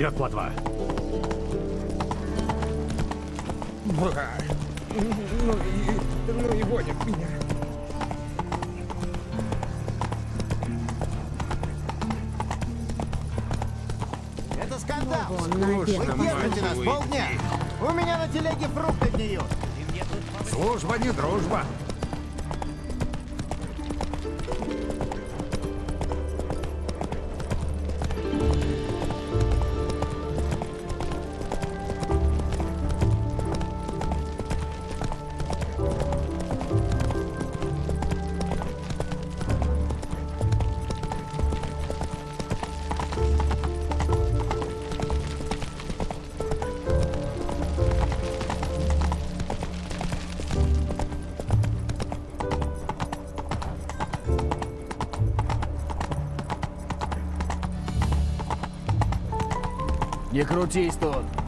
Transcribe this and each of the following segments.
Вперед, плотва! Бра. Ну и, ну и гонит меня. Это скандал! Вон, на Вы держите нас полдня! У меня на телеге фрукты гниют! Служба не дружба. Не крутись тут.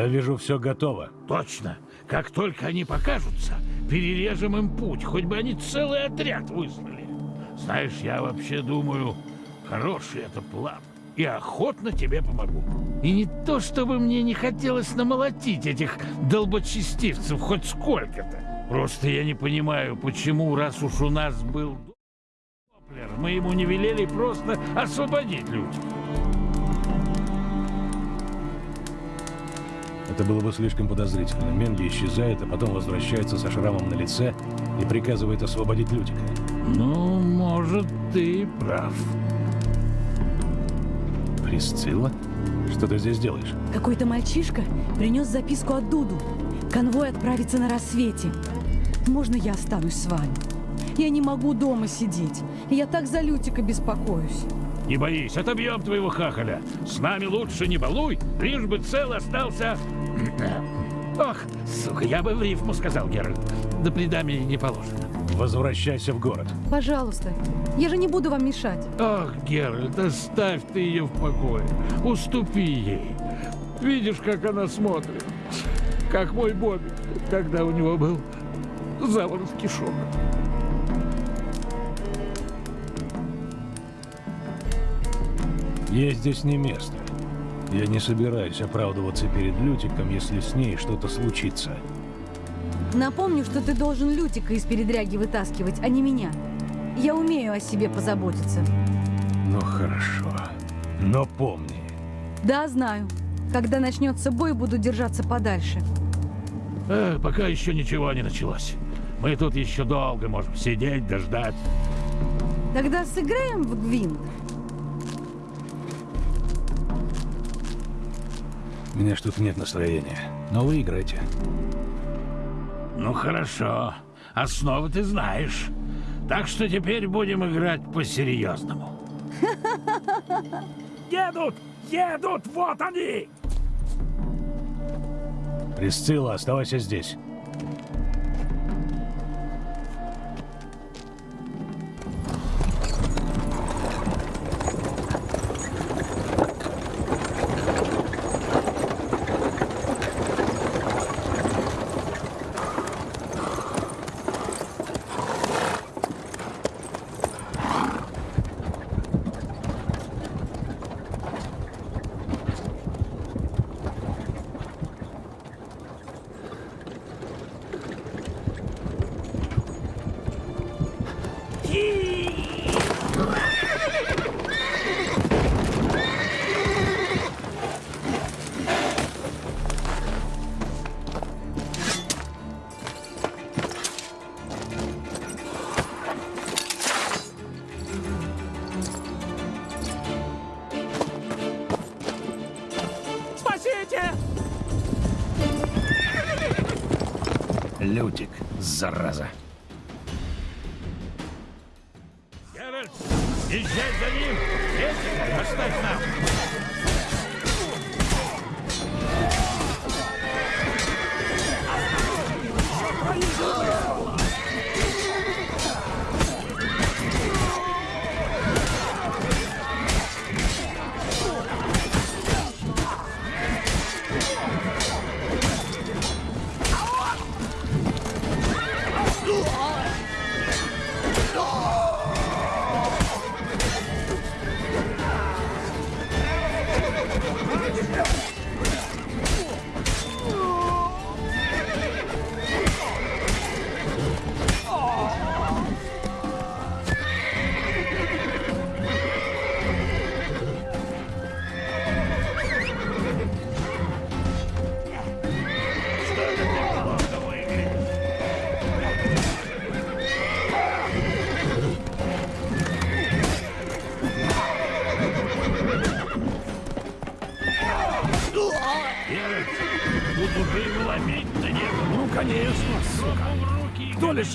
Я вижу, все готово. Точно. Как только они покажутся, перережем им путь, хоть бы они целый отряд выслали. Знаешь, я вообще думаю, хороший это план. И охотно тебе помогу. И не то, чтобы мне не хотелось намолотить этих долбочестивцев хоть сколько-то. Просто я не понимаю, почему, раз уж у нас был мы ему не велели просто освободить людей. Это было бы слишком подозрительно. Менги исчезает, а потом возвращается со шрамом на лице и приказывает освободить Лютика. Ну, может, ты и прав. Присцилла? Что ты здесь делаешь? Какой-то мальчишка принес записку от Дуду. Конвой отправится на рассвете. Можно я останусь с вами? Я не могу дома сидеть. Я так за Лютика беспокоюсь. Не боись, отобьем твоего хахаля. С нами лучше не балуй, лишь бы цел остался... Ох, сука, я бы в рифму сказал, Геральт. Да предами не положено. Возвращайся в город. Пожалуйста, я же не буду вам мешать. Ах, Геральт, оставь ты ее в покое. Уступи ей. Видишь, как она смотрит. Как мой Бобби, когда у него был заворот кишок. Ей здесь не место. Я не собираюсь оправдываться перед Лютиком, если с ней что-то случится. Напомню, что ты должен Лютика из передряги вытаскивать, а не меня. Я умею о себе позаботиться. Ну хорошо. Но помни, Да, знаю. Когда начнется бой, буду держаться подальше. Э, пока еще ничего не началось. Мы тут еще долго можем сидеть, дождать. Тогда сыграем в Гвинт. Меня что-то нет настроения. Но вы играйте. Ну хорошо. Основы ты знаешь. Так что теперь будем играть по-серьезному. Едут! Едут! Вот они! Присцилла, оставайся здесь. Зараза. Геральт, езжай за ним! Этика оставь нам!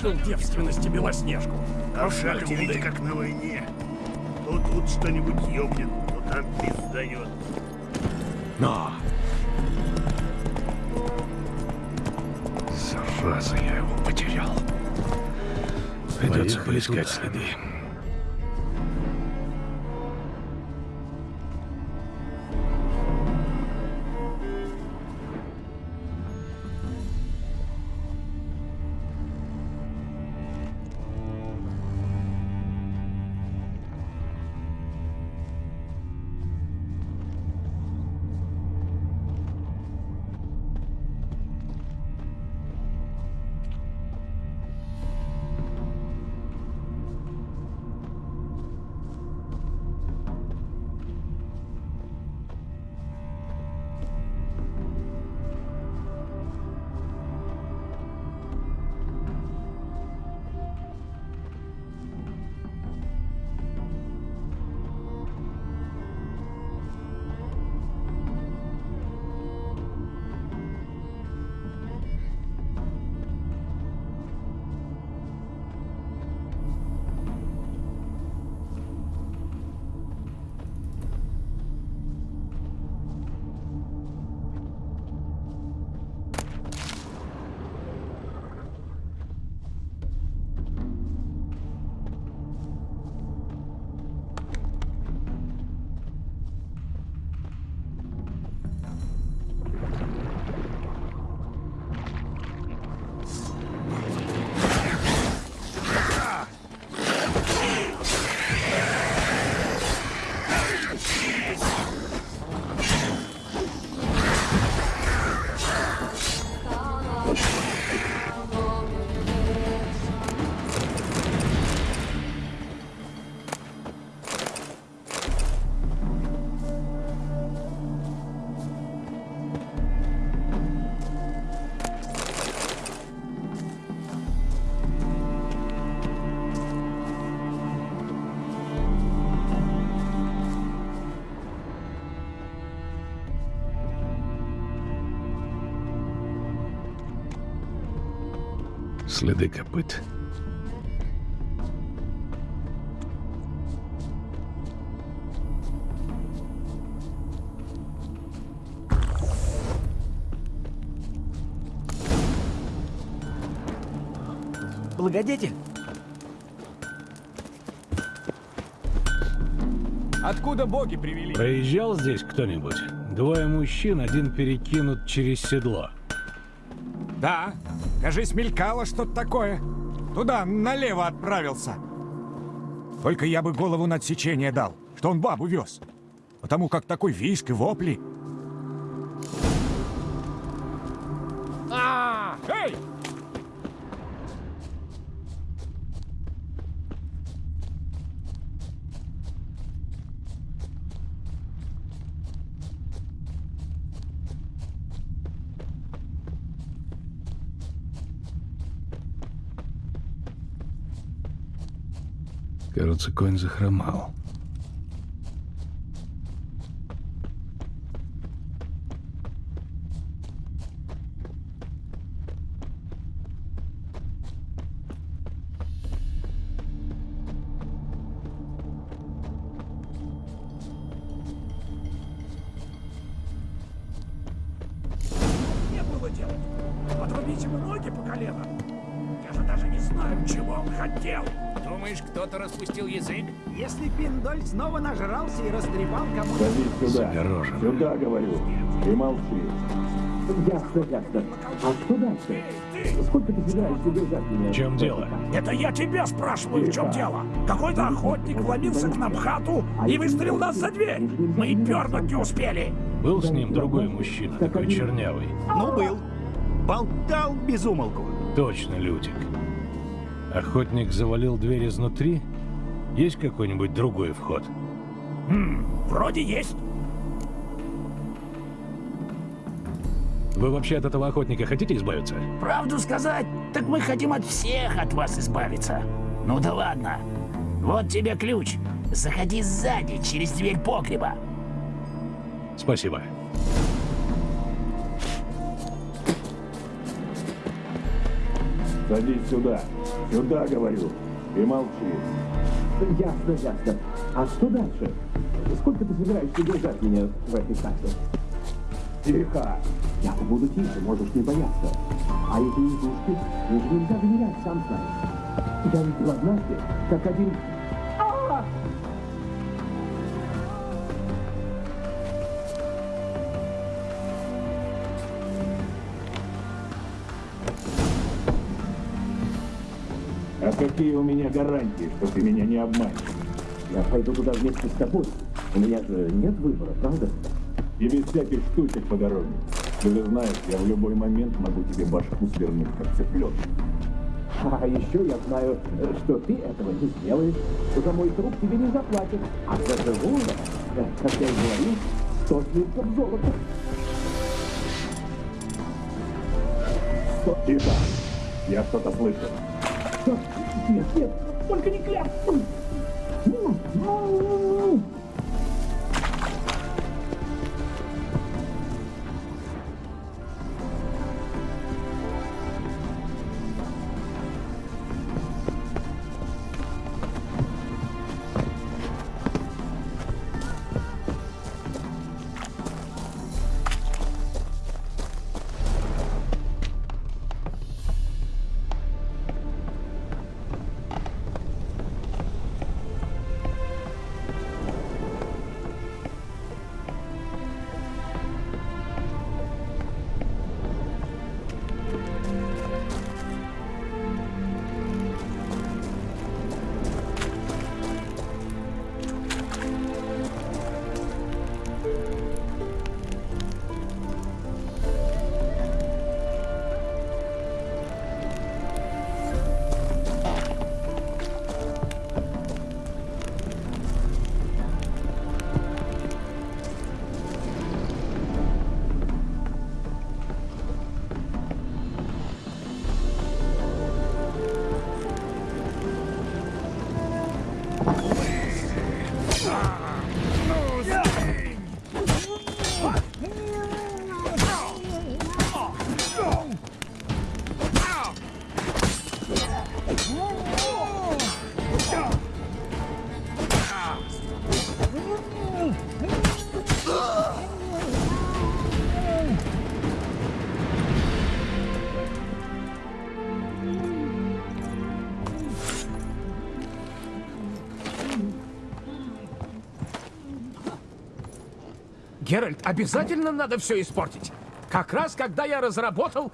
Лишил девственности Белоснежку? А в шахте ведь как на войне. То тут что-нибудь ёбнет, то там пиздает. Но! Зараза, я его потерял. Придется поискать следы. Следы копыт. Благодетель? Откуда боги привели? Проезжал здесь кто-нибудь? Двое мужчин, один перекинут через седло. Да, кажись, мелькало что-то такое. Туда, налево отправился. Только я бы голову на отсечение дал, что он бабу вез. Потому как такой виск и вопли. Кажется, конь захромал. Пиндоль снова нажрался и растрепал кому-то... Садись сюда. Загорожен. Сюда, говорю. И молчи. Ясно, ясно. А что дальше? Сколько ты собираешься держать меня? В чем дело? Это я тебя спрашиваю, в чем дело? Какой-то охотник вломился к нам в хату и выстрелил нас за дверь. Мы и пернуть не успели. Был с ним другой мужчина, такой чернявый. Ну, был. Болтал без умолку. Точно, Лютик. Охотник завалил дверь изнутри? Есть какой-нибудь другой вход? Вроде есть. Вы вообще от этого охотника хотите избавиться? Правду сказать, так мы хотим от всех от вас избавиться. Ну да ладно. Вот тебе ключ. Заходи сзади, через дверь погреба. Спасибо. Садись сюда. Сюда, говорю. И молчи. Ясно, ясно. А что дальше? Сколько ты собираешься держать меня в этой хате? Тихо. Я буду тише, можешь не бояться. А эти индушки, им же нельзя доверять, сам знаешь. Я видел однажды, как один... какие у меня гарантии, что ты меня не обманешь? Я пойду туда вместе с тобой. У меня же нет выбора, правда? И без всяких штучек по дороге. Ты же знаешь, я в любой момент могу тебе башку свернуть, как цыпленок. А еще я знаю, что ты этого не сделаешь. За мой труп тебе не заплатят. А за живого, э, как я и говорил, сто слитков золота. Тихо. Я что-то слышал. Что? Нет, нет, только не кляп. Обязательно надо все испортить. Как раз когда я разработал...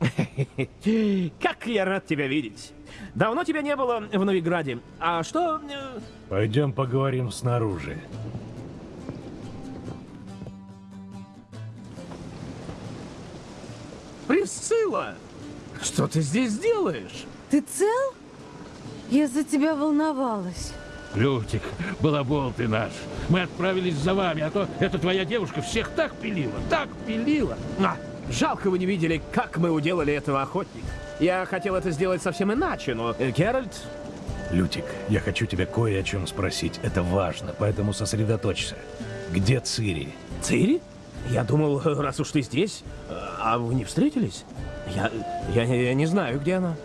Как я рад тебя видеть. Давно тебя не было в Новиграде. А что... э, Пойдем поговорим снаружи. Присцилла! Что ты здесь делаешь? Ты цел? Я за тебя волновалась. Лютик, балабол ты наш. Мы отправились за вами, а то эта твоя девушка всех так пилила, так пилила. А, жалко вы не видели, как мы уделали этого охотника. Я хотел это сделать совсем иначе, но... э, Геральт, Лютик, я хочу тебя кое о чем спросить. Это важно, поэтому сосредоточься. Где Цири? Цири? Я думал, раз уж ты здесь, э, а вы не встретились? Я, я, я не знаю, где она.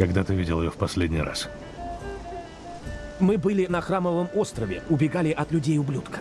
Когда ты видел ее в последний раз? Мы были на Храмовом острове, убегали от людей-ублюдка.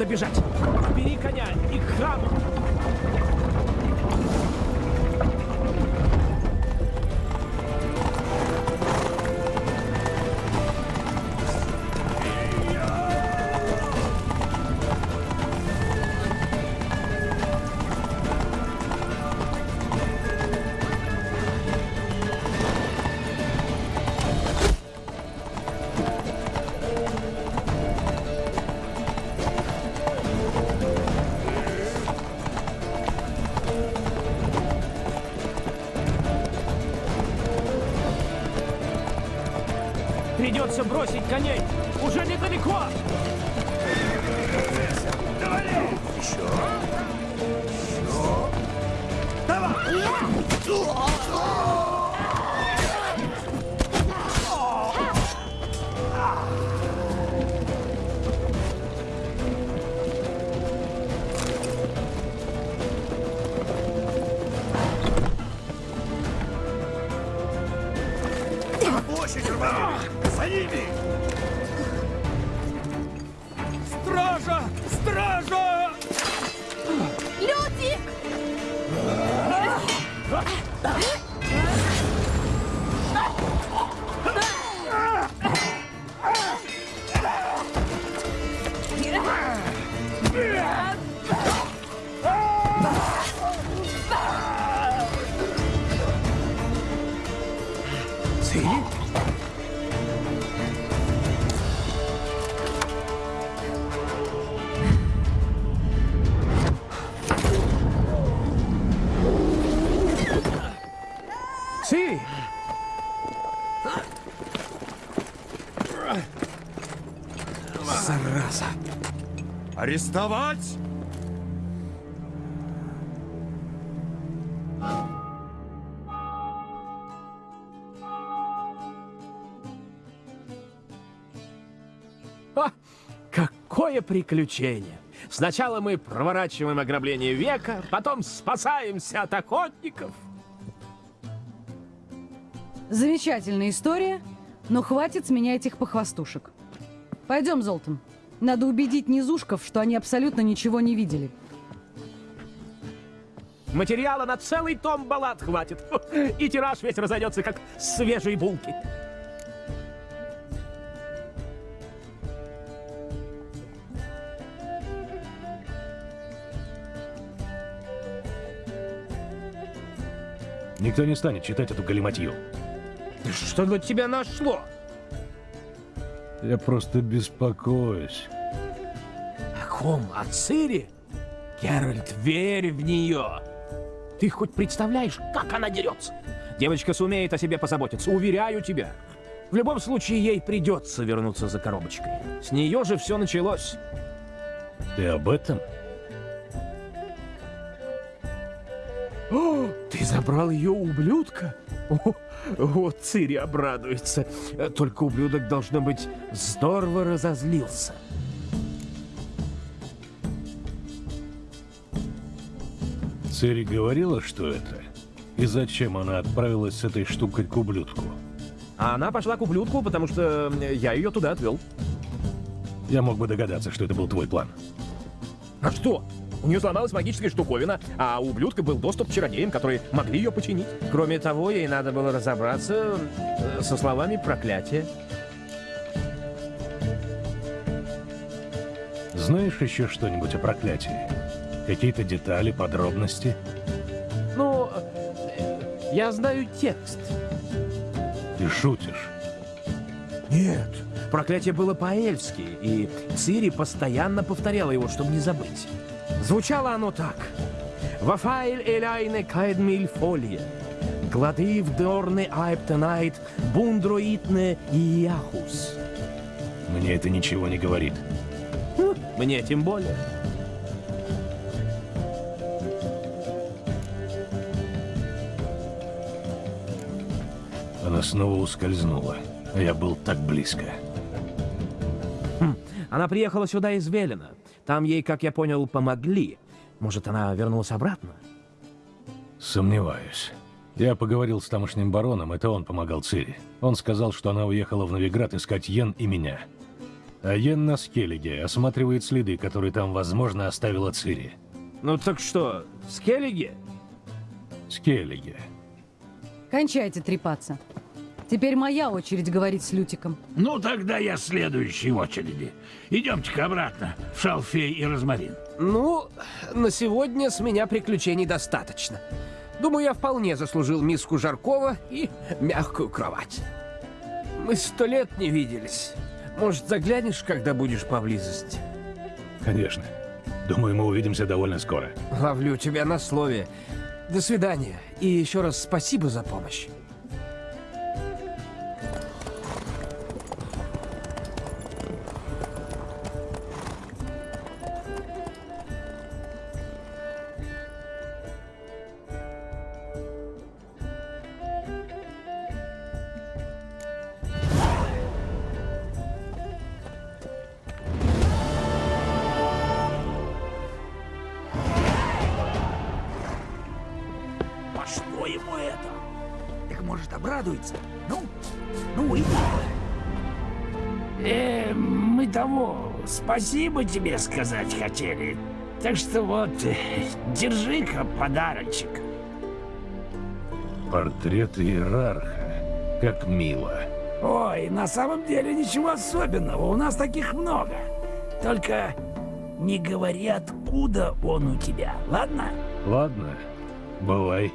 Надо бежать. Придется бросить коней. Арестовать! Ха! Какое приключение! Сначала мы проворачиваем ограбление века, потом спасаемся от охотников. Замечательная история, но хватит с меня этих похвастушек. Пойдем, Золтан. Надо убедить низушков, что они абсолютно ничего не видели. Материала на целый том баллад хватит. И тираж весь разойдется, как свежие булки. Никто не станет читать эту галиматью. Что на тебя нашло? Я просто беспокоюсь. О ком? О Цири? Геральт, верь в нее. Ты хоть представляешь, как она дерется? Девочка сумеет о себе позаботиться, уверяю тебя. В любом случае, ей придется вернуться за коробочкой. С нее же все началось. Ты об этом? О, ты забрал ее ублюдка? О, вот Цири обрадуется. Только ублюдок, должно быть, здорово разозлился. Цири говорила, что это? И зачем она отправилась с этой штукой к ублюдку? А она пошла к ублюдку, потому что я ее туда отвел. Я мог бы догадаться, что это был твой план. А что? У нее сломалась магическая штуковина, а у ублюдка был доступ к чародеям, которые могли ее починить. Кроме того, ей надо было разобраться э, со словами проклятия. Знаешь еще что-нибудь о проклятии? Какие-то детали, подробности? Ну, э, я знаю текст. Ты шутишь? Нет, проклятие было по-эльски, и Цири постоянно повторяла его, чтобы не забыть. Звучало оно так. «Вафайль эляйне кайдмиль фолье, гладив дорны айптенайт, бундроитне яхус». Мне это ничего не говорит. Хм, Мне тем более. Она снова ускользнула, я был так близко. Хм, Она приехала сюда из Велена. Там ей, как я понял, помогли. Может, она вернулась обратно? Сомневаюсь. Я поговорил с тамошним бароном, это он помогал Цири. Он сказал, что она уехала в Новиград искать Йен и меня. А Йен на Скеллиге осматривает следы, которые там, возможно, оставила Цири. Ну так что, Скеллиги? Скеллиге. Кончайте трепаться. Теперь моя очередь говорить с Лютиком. Ну, тогда я следующий в очереди. Идемте-ка обратно в Шалфей и Розмарин. Ну, на сегодня с меня приключений достаточно. Думаю, я вполне заслужил миску Жаркова и мягкую кровать. Мы сто лет не виделись. Может, заглянешь, когда будешь поблизости? Конечно. Думаю, мы увидимся довольно скоро. Ловлю тебя на слове. До свидания. И еще раз спасибо за помощь. Спасибо тебе сказать хотели. Так что вот, держи-ка подарочек. Портрет иерарха. Как мило. Ой, на самом деле ничего особенного, у нас таких много. Только не говори, откуда он у тебя, ладно? Ладно, бывай.